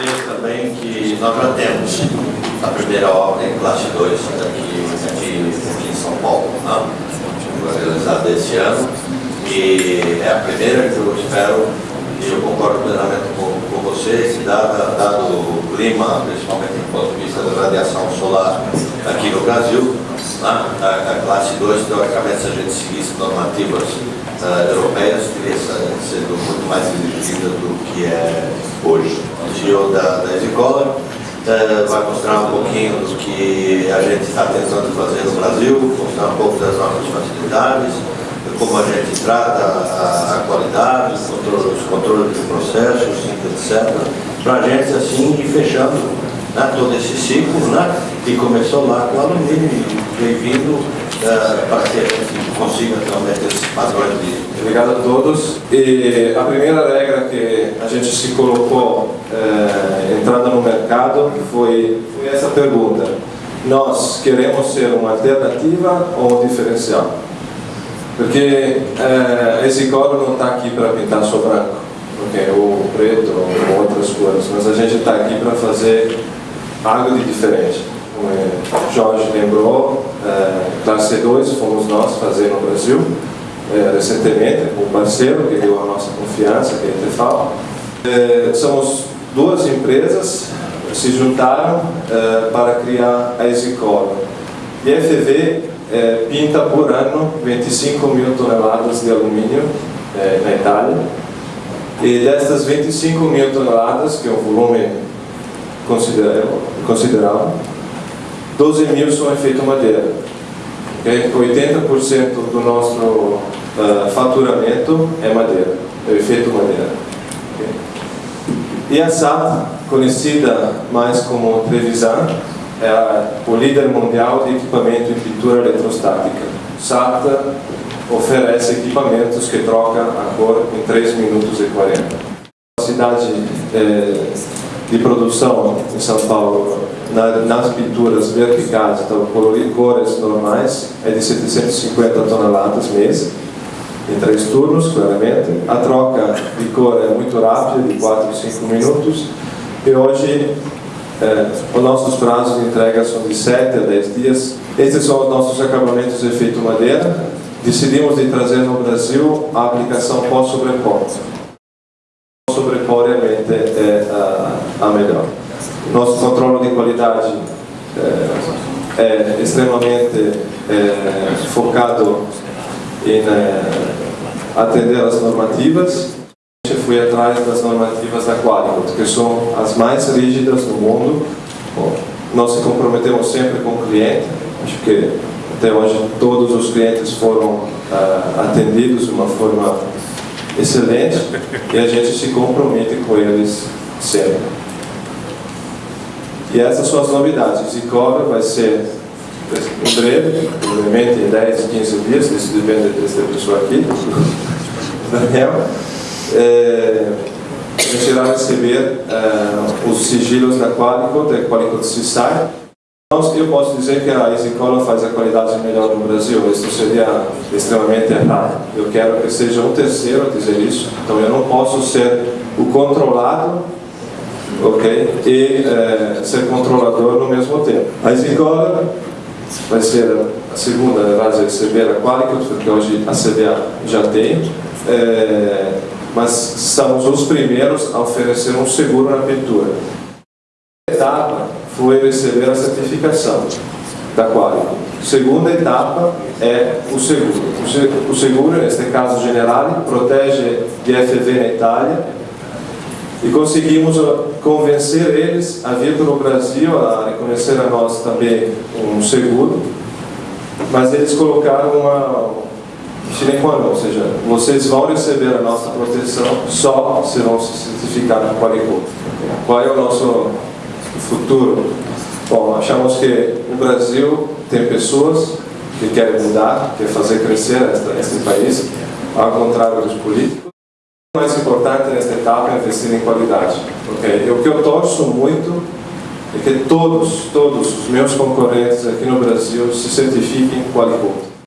dizer também que nós já temos a primeira obra em classe 2 aqui, em São Paulo, né? realizada esse ano, e é a primeira que eu espero, e eu concordo plenamente com, com você, dado, dado o clima, principalmente do ponto de vista da radiação solar aqui no Brasil, né? a, a, classe 2, teoricamente, se a gente seguisse normativas uh, europeias, teria sido muito mais exigida do que é hoje. O CEO da, da escola uh, vai mostrar um pouquinho do que a gente está tentando fazer no Brasil, mostrar um pouco das nossas facilidades, como a gente trata a, a qualidade, os controles, os controles de processos, etc. Para a gente, assim, ir fechando né, todo esse ciclo, né, que começou lá com o alumínio e vem vindo uh, para que a gente consiga também ter esses padrões de... Obrigado a todos. E a primeira regra que a gente se colocou eh, entrando no mercado foi, foi essa pergunta. Nós queremos ser uma alternativa ou um diferencial? Porque eh, esse coro não está aqui para pintar só branco, okay? ou preto, ou outras cores, mas a gente está aqui para fazer algo de diferente. Como o Jorge lembrou, eh, classe 2 fomos nós fazer no Brasil, eh, recentemente, com um parceiro que deu a nossa confiança, que é a Tefal. Eh, somos duas empresas se juntaram eh, para criar a Exicolo. E a FV é, pinta por ano 25 mil toneladas de alumínio é, na Itália. E destas 25 mil toneladas, que é um volume considerável, considerável 12 mil são efeito madeira. Okay? 80% do nosso uh, faturamento é madeira, é efeito madeira. Okay? E a SAT, conhecida mais como Trevisan, é o líder mundial de equipamento em pintura eletrostática. SATA oferece equipamentos que trocam a cor em 3 minutos e 40. A cidade é, de produção em São Paulo, na, nas pinturas verticais, então colorir cores normais, é de 750 toneladas mês, em três turnos, claramente. A troca de cor é muito rápida, de 4 a 5 minutos. E hoje é, os nossos prazos de entrega são de 7 a 10 dias. Estes são os nossos acabamentos de efeito madeira. Decidimos de trazer no Brasil a aplicação pós-sobrepor. Sobrepor realmente é a, a melhor. Nosso controle de qualidade é, é extremamente é, focado em é, atender as normativas fui atrás das normativas da Qualcomm, que são as mais rígidas do mundo. Bom, nós se comprometemos sempre com o cliente, acho que até hoje todos os clientes foram uh, atendidos de uma forma excelente e a gente se compromete com eles sempre. E essas são as novidades. Zicora vai ser em breve, provavelmente em 10, 15 dias, isso depende dessa pessoa aqui, Daniel é, a gente irá receber é, os sigilos da Qualico, da Qualico CISAI. Então, eu posso dizer que a EasyColor faz a qualidade melhor no Brasil, isso seria extremamente errado. Eu quero que seja um terceiro a dizer isso, então eu não posso ser o controlado ok? e é, ser controlador no mesmo tempo. A EasyColor vai ser a segunda a receber a Qualico, porque hoje a CBA já tem. É, mas somos os primeiros a oferecer um seguro na pintura. A etapa foi receber a certificação da Qualico. Segunda etapa é o seguro. O seguro, neste caso Generali, protege de FV na Itália e conseguimos convencer eles a vir para o Brasil, a reconhecer a nós também um seguro, mas eles colocaram uma, sine qua ou seja, vocês vão receber a nossa proteção só se vão se certificar com Qualico. Qual é o nosso futuro? Bom, achamos que no Brasil tem pessoas que querem mudar, querem fazer crescer este país, ao contrário dos políticos. O mais importante nesta etapa é investir em qualidade. Okay? E o que eu torço muito é que todos, todos os meus concorrentes aqui no Brasil se certifiquem Qualico.